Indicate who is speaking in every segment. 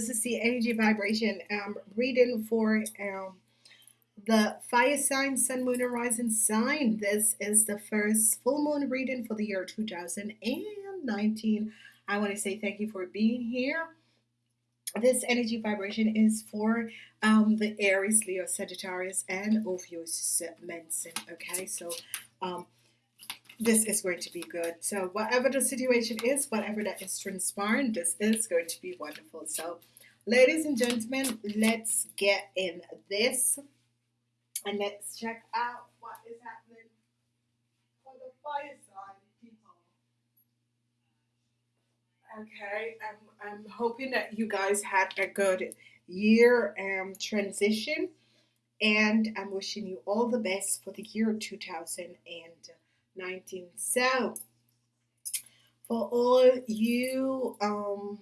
Speaker 1: this is the energy vibration um, reading for um, the fire sign, sun, moon, and rising sign. This is the first full moon reading for the year 2019. I want to say thank you for being here. This energy vibration is for um, the Aries, Leo, Sagittarius, and Ophiuchus Mensen. Okay, so um, this is going to be good. So whatever the situation is, whatever that is transpiring, this is going to be wonderful. So ladies and gentlemen, let's get in this and let's check out what is happening for the people. Okay, I'm, I'm hoping that you guys had a good year um, transition and I'm wishing you all the best for the year 2000 and 19 so for all you um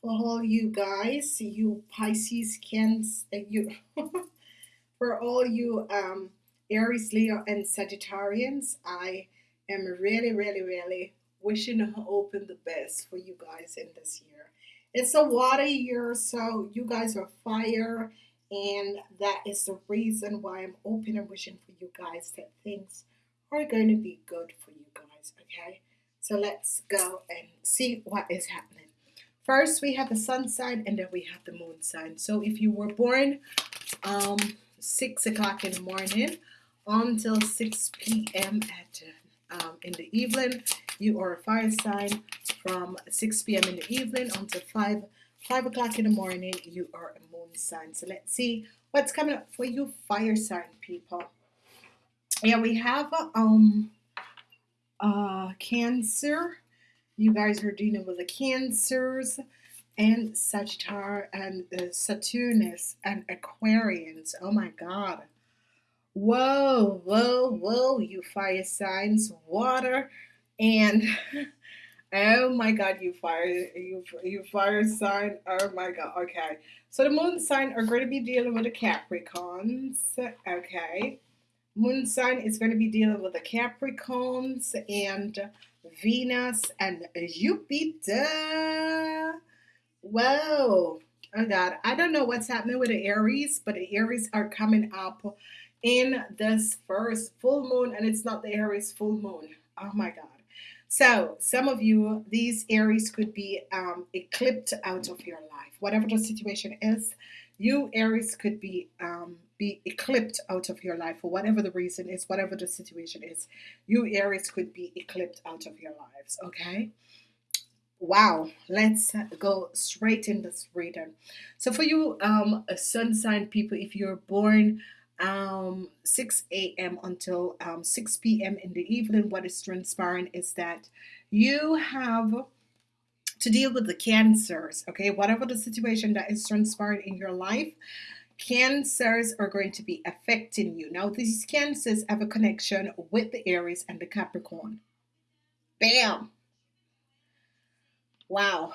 Speaker 1: for all you guys you Pisces can uh, you for all you um Aries Leo and Sagittarians I am really really really wishing to open the best for you guys in this year. It's a water year so you guys are fire and that is the reason why I'm open and wishing for you guys that things are going to be good for you guys, okay? So let's go and see what is happening. First, we have the sun sign and then we have the moon sign. So if you were born um, 6 o'clock in the morning until 6 p.m. at um, in the evening, you are a fire sign. From 6 p.m. in the evening until 5 5 o'clock in the morning, you are a moon sign. So let's see what's coming up for you, fire sign people. Yeah, we have a um uh Cancer. You guys are dealing with the Cancers and Sagittarius and uh, Saturnus and Aquarians. Oh my God. Whoa, whoa, whoa, you fire signs, water, and oh my God, you fire, you you fire sign. Oh my God. Okay, so the moon sign are going to be dealing with the Capricorns. Okay, moon sign is going to be dealing with the Capricorns and Venus and Jupiter. Whoa. Oh God, I don't know what's happening with the Aries, but the Aries are coming up in this first full moon, and it's not the Aries full moon. Oh my God. So, some of you, these Aries could be um, eclipsed out of your life. Whatever the situation is, you Aries could be um, be eclipsed out of your life for whatever the reason is, whatever the situation is. You Aries could be eclipsed out of your lives, okay? Wow, let's go straight in this reading. So for you um, sun sign people, if you're born um, 6 a.m. until um, 6 p.m. in the evening, what is transpiring is that you have to deal with the cancers, okay? Whatever the situation that is transpiring in your life, cancers are going to be affecting you. Now, these cancers have a connection with the Aries and the Capricorn. Bam! Wow.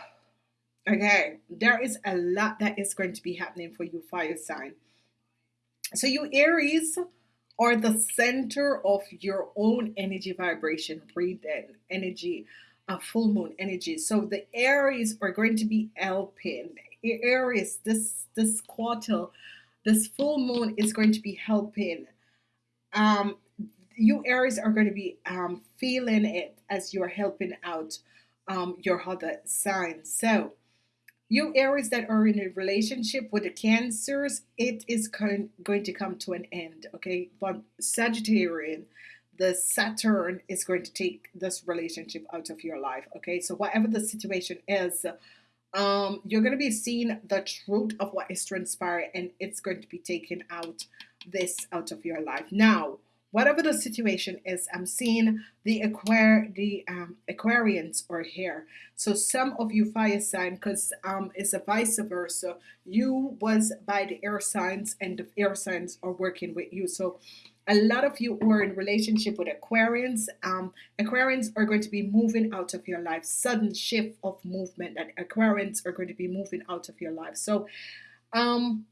Speaker 1: Okay, there is a lot that is going to be happening for you, fire sign. So, you Aries are the center of your own energy vibration, breathing, energy, a full moon energy. So, the Aries are going to be helping. Aries, this this quarter this full moon is going to be helping. Um, you Aries are going to be um, feeling it as you're helping out um, your other signs. So, you Aries that are in a relationship with the Cancers, it is going to come to an end. Okay, but Sagittarian, the Saturn is going to take this relationship out of your life. Okay, so whatever the situation is, um, you're going to be seeing the truth of what is transpiring and it's going to be taken out this out of your life. Now whatever the situation is I'm seeing the aquar the um, Aquarians are here. So some of you fire sign because um, it's a vice versa. You was by the air signs and the air signs are working with you. So a lot of you are in relationship with Aquarians. Um, Aquarians are going to be moving out of your life. Sudden shift of movement and Aquarians are going to be moving out of your life. So, um,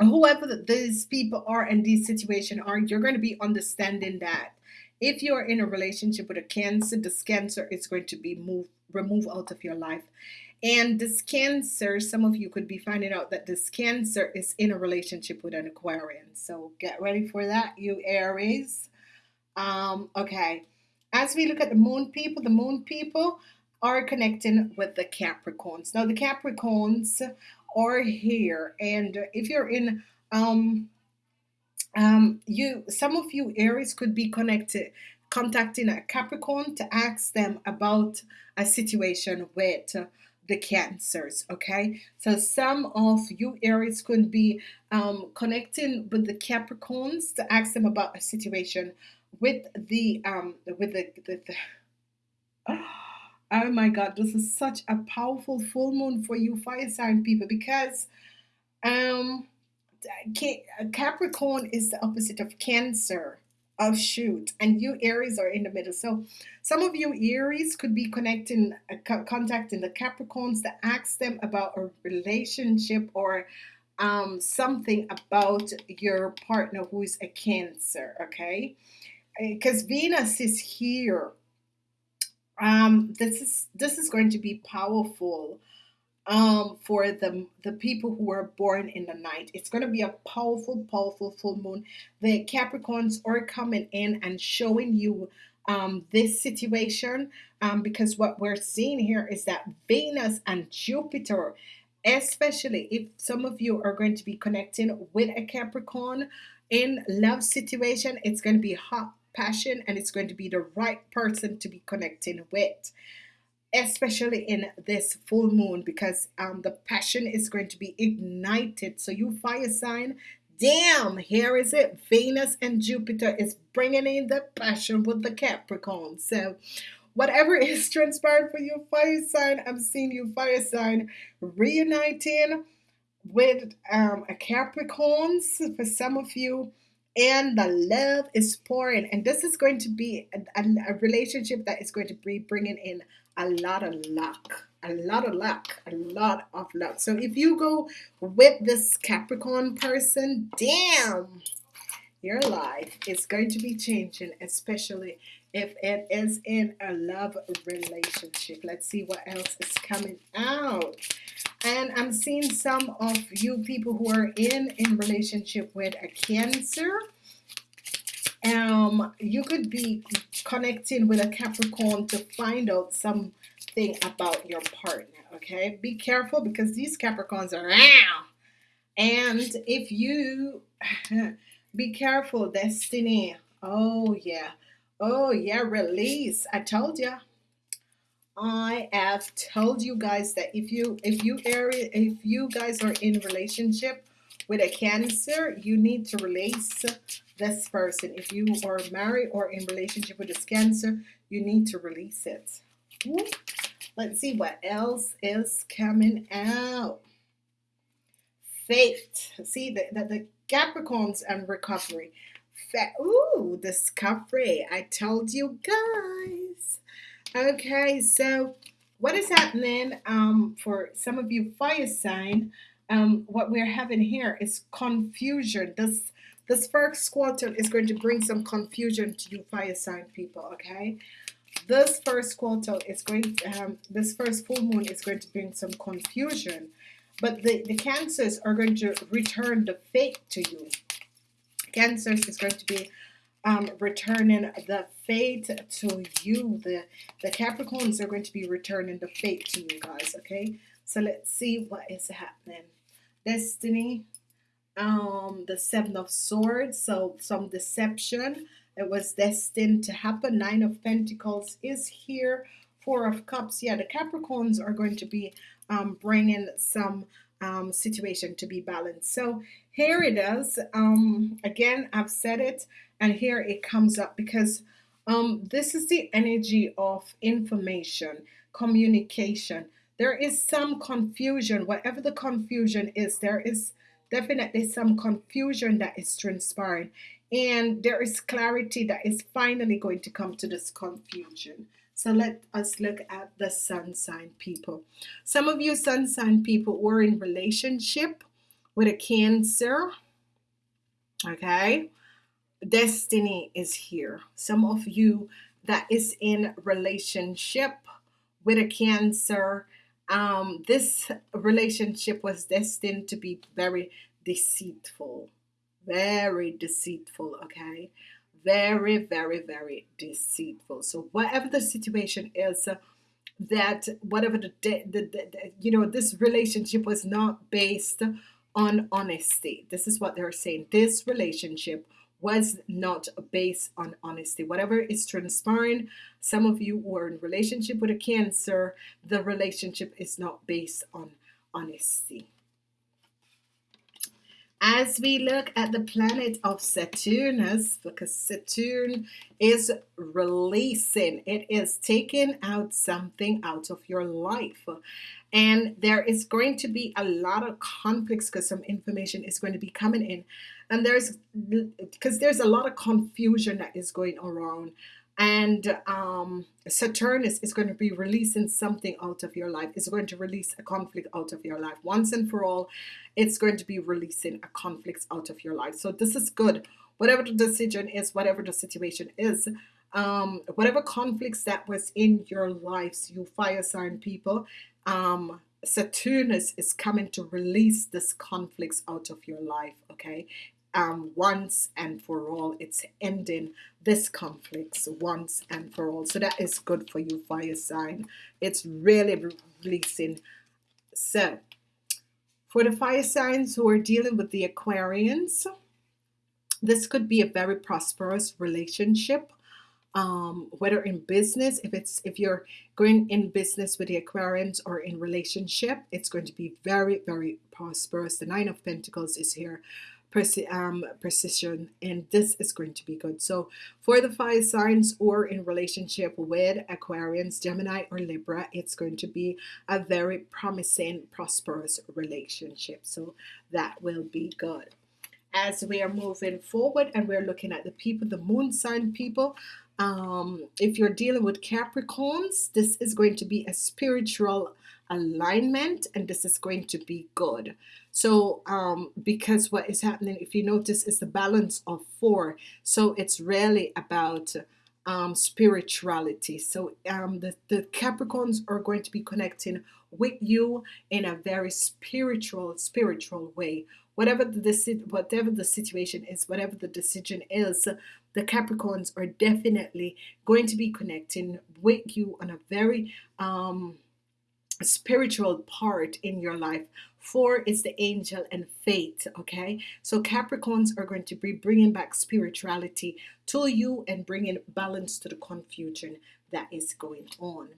Speaker 1: whoever these people are in this situation are, you're going to be understanding that If you're in a relationship with a Cancer, this Cancer is going to be moved, removed out of your life. And this Cancer, some of you could be finding out that this Cancer is in a relationship with an Aquarian. So get ready for that, you Aries. Um, okay. As we look at the moon people, the moon people are connecting with the Capricorns. Now the Capricorns are here, and if you're in um um you some of you Aries could be connected contacting a Capricorn to ask them about a situation with the cancers okay? So some of you aries could be um, connecting with the capricorns to ask them about a situation with the um with the, the, the oh my god this is such a powerful full moon for you fire sign people because um capricorn is the opposite of cancer of shoot and you aries are in the middle. So some of you aries could be connecting uh, contacting the capricorns to ask them about a relationship or um, something about your partner who is a cancer okay? Because Venus is here. Um, this is this is going to be powerful um, for the the people who are born in the night. It's going to be a powerful, powerful full moon. The Capricorns are coming in and showing you um, this situation um, because what we're seeing here is that Venus and Jupiter, especially if some of you are going to be connecting with a Capricorn in love situation, it's going to be hot passion and it's going to be the right person to be connecting with especially in this full moon because um, the passion is going to be ignited. So you fire sign damn here is it. Venus and Jupiter is bringing in the passion with the Capricorn. So whatever is transpired for you fire sign. I'm seeing you fire sign reuniting with um, a Capricorns for some of you. And the love is pouring. And this is going to be a, a, a, relationship that is going to be bringing in a lot of luck a lot of luck a lot of luck. So if you go with this Capricorn person damn your life is going to be changing especially if it is in a love relationship. Let's see what else is coming out. And I'm seeing some of you people who are in in relationship with a cancer. Um you could be connecting with a Capricorn to find out something about your partner okay? Be careful because these Capricorns are out and if you be careful destiny. Oh yeah. Oh yeah release. I told you I have told you guys that if you if you area if you guys are in relationship with a cancer you need to release this person. If you are married or in relationship with this cancer you need to release it. Let's see what else is coming out. Faith see the, the, the Capricorns and recovery. Ooh, discovery. I told you guys. Okay, so what is happening um, for some of you fire sign? Um, what we're having here is confusion. This this first quarter is going to bring some confusion to you fire sign people. Okay, this first quarter is going. To, um, this first full moon is going to bring some confusion, but the the cancers are going to return the faith to you. Cancers is going to be um, returning the faith to you. The, the Capricorns are going to be returning the faith to you guys, okay? So let's see what is happening. Destiny, um, the Seven of Swords, so some deception. It was destined to happen. Nine of Pentacles is here. Four of Cups. Yeah, the Capricorns are going to be um, bringing some um, situation to be balanced. So here it is. Um, again, I've said it and here it comes up because um, this is the energy of information, communication. There is some confusion, whatever the confusion is, there is definitely some confusion that is transpiring. And there is clarity that is finally going to come to this confusion. So let us look at the sun sign people. Some of you sun sign people were in relationship with a cancer. Okay destiny is here. Some of you that is in relationship with a cancer, um, this relationship was destined to be very deceitful, very deceitful. Okay, very, very, very deceitful. So whatever the situation is. Uh, that whatever the, the, the, the you know this relationship was not based on honesty this is what they're saying this relationship was not based on honesty. Whatever is transpiring some of you who are in relationship with a cancer the relationship is not based on honesty as we look at the planet of Saturnus, because Saturn is releasing, it is taking out something out of your life. And there is going to be a lot of conflicts because some information is going to be coming in. And there's because there's a lot of confusion that is going around and um, Saturnus is going to be releasing something out of your life. It's going to release a conflict out of your life once and for all. It's going to be releasing a conflict out of your life. So this is good. Whatever the decision is, whatever the situation is, um, whatever conflicts that was in your lives, you fire sign people, um, Saturnus is coming to release this conflicts out of your life. Okay, um, once and for all. It's ending this conflicts once and for all. So that is good for you, fire sign. It's really releasing. So for the fire signs who are dealing with the Aquarians, this could be a very prosperous relationship. Um, whether in business, if it's if you're going in business with the Aquarians or in relationship, it's going to be very, very prosperous. The Nine of Pentacles is here um, precision and this is going to be good. So for the fire signs or in relationship with Aquarians Gemini or Libra it's going to be a very promising prosperous relationship. So that will be good. As we are moving forward and we're looking at the people the moon sign people um, if you're dealing with Capricorns this is going to be a spiritual alignment and this is going to be good. So um, because what is happening if you notice is the balance of four. So it's really about um, spirituality. So um, the, the Capricorns are going to be connecting with you in a very spiritual spiritual way. Whatever the whatever the situation is whatever the decision is the Capricorns are definitely going to be connecting with you on a very um, spiritual part in your life. Four is the angel and faith okay? So Capricorns are going to be bringing back spirituality to you and bringing balance to the confusion that is going on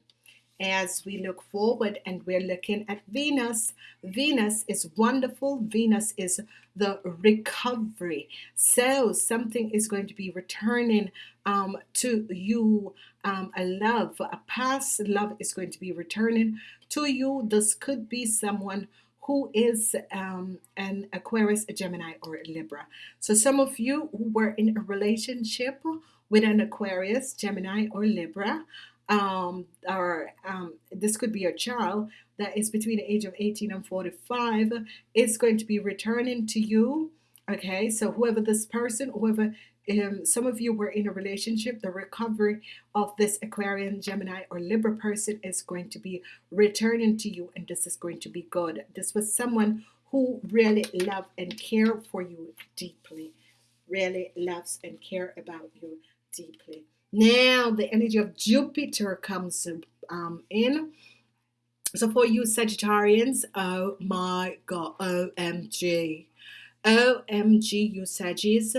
Speaker 1: as we look forward and we're looking at Venus. Venus is wonderful. Venus is the recovery. So something is going to be returning um, to you um, a love a past love is going to be returning to you. This could be someone who is um, an Aquarius a Gemini or a Libra. So some of you who were in a relationship with an Aquarius Gemini or Libra um, or um, this could be a child that is between the age of 18 and 45 is going to be returning to you okay? So whoever this person whoever um, some of you were in a relationship the recovery of this Aquarian Gemini or Libra person is going to be returning to you and this is going to be good. This was someone who really love and care for you deeply really loves and care about you deeply now the energy of Jupiter comes um, in. So for you Sagittarians, oh my God, OMG. OMG, you Sagittarius.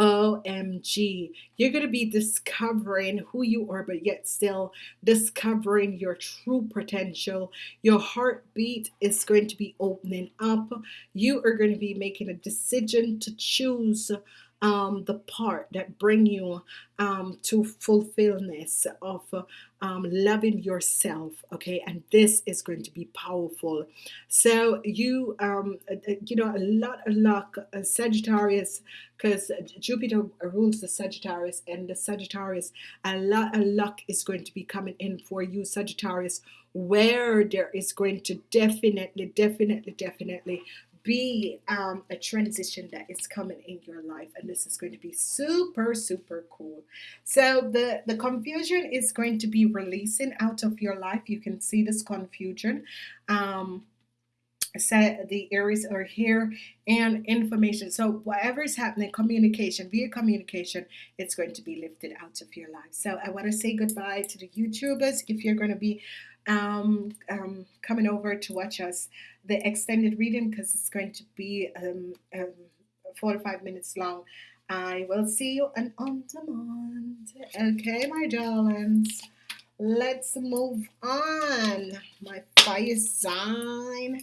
Speaker 1: OMG. You're going to be discovering who you are, but yet still discovering your true potential. Your heartbeat is going to be opening up. You are going to be making a decision to choose um, the part that bring you um, to fulfillment of um, loving yourself okay? And this is going to be powerful. So you um, uh, uh, you know a lot of luck uh, Sagittarius because Jupiter rules the Sagittarius and the Sagittarius a lot of luck is going to be coming in for you Sagittarius where there is going to definitely definitely definitely be um, a transition that is coming in your life and this is going to be super super cool. So the the confusion is going to be releasing out of your life. You can see this confusion. Um, set the areas are here and information. So whatever is happening communication via communication it's going to be lifted out of your life. So I want to say goodbye to the YouTubers. If you're going to be um, um, coming over to watch us the extended reading because it's going to be um, um, 45 minutes long. I will see you on on demand. Okay my darlings. Let's move on. My fire sign.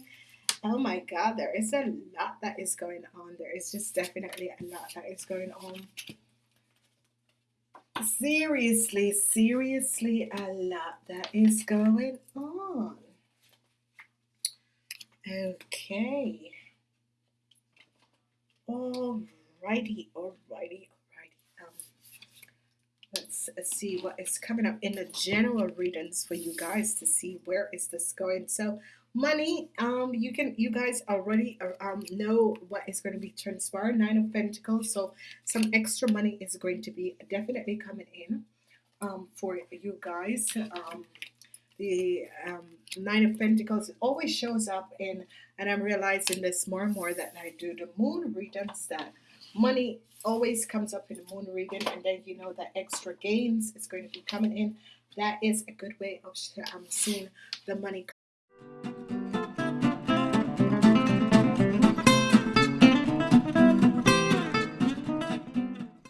Speaker 1: Oh my God, there is a lot that is going on. There is just definitely a lot that is going on. Seriously, seriously, a lot that is going on. Okay. Alrighty, alrighty, alrighty. Um, let's see what is coming up in the general readings for you guys to see where is this going. So money um you can you guys already uh, um know what is going to be transpired nine of pentacles so some extra money is going to be definitely coming in um for you guys um the um, nine of pentacles always shows up in and I'm realizing this more and more that I do the moon readings that money always comes up in the moon reading and then you know that extra gains is going to be coming in. That is a good way of um, seeing the money